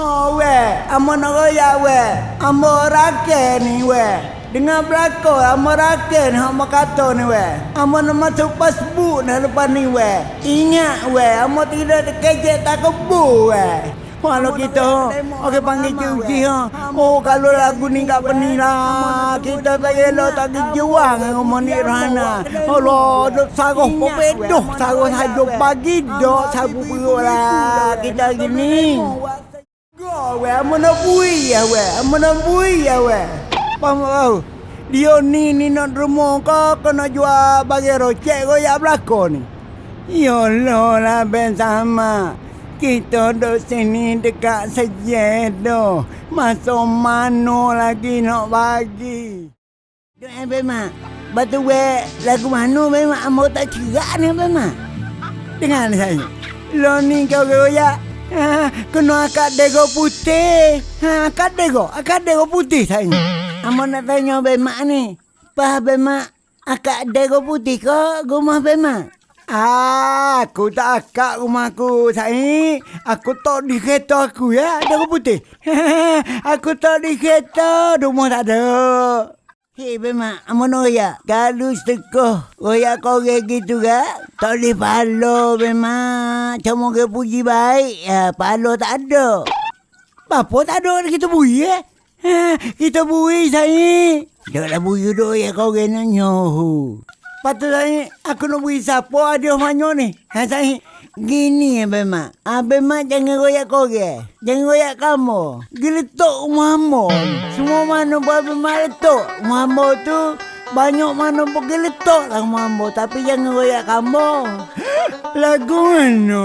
Oh, we, amo nak royak we. Amo rakyat ni we. Dengan belakang amo rakyat ni amo kata ni we. Amo nak masuk Facebook nak lepas ni we. Ingat we, amo tidak terkejek tak kebu we. Kalau kita okey panggil cuci ha. Oh kalau lagu ni kat peni lah. Kita tak elok tak kejuang dengan moni Rana. Allah dok saroh pepedoh saroh sajo pagi dok sabu perut lah. Kita gini. Go we amana bui ya we. Amana bui ya we. Pam kau. Dia ni ni nak rumah kau kena jual bagi rocek kau ya belakang ni. Ya Allah lah ben sama. Kita duduk sini dekat tu. Masuk mana lagi nak bagi. Eh Bema. Batu we lagu mana Bema. Amo tak cerak ni Bema. Dengar saya. Lo ni kau goyak. Ha, kena akak dego putih. Ha, akak dego. Akak dego putih saya. Amo nak tanya Bema ni. Pah Bema. Akak dego putih ke rumah Bema? Ah, aku tak akak rumahku, Sai. Aku tak di kereta aku ya, aku putih. aku tak di kereta, rumah tak ada. Hei, Bema, amono ya. Kalau setengah royak kau gitu kan, tak boleh palo, Bema. Cuma ke puji baik, ya, palo tak ada. Apa tak ada kita bui eh? Ha, kita bui, Sai. Dah lah bui dulu ya kau kena nyohu. Patut saya, aku nak beri siapa ada mana ni? Ha, saya, gini ya Bema. Ha, Bema jangan royak kau ke. Jangan royak kamu. Geletok rumah Semua mana buat Bema letok. Rumah tu banyak mana pun geletok lah rumah Tapi jangan royak kamu. Lagu mana?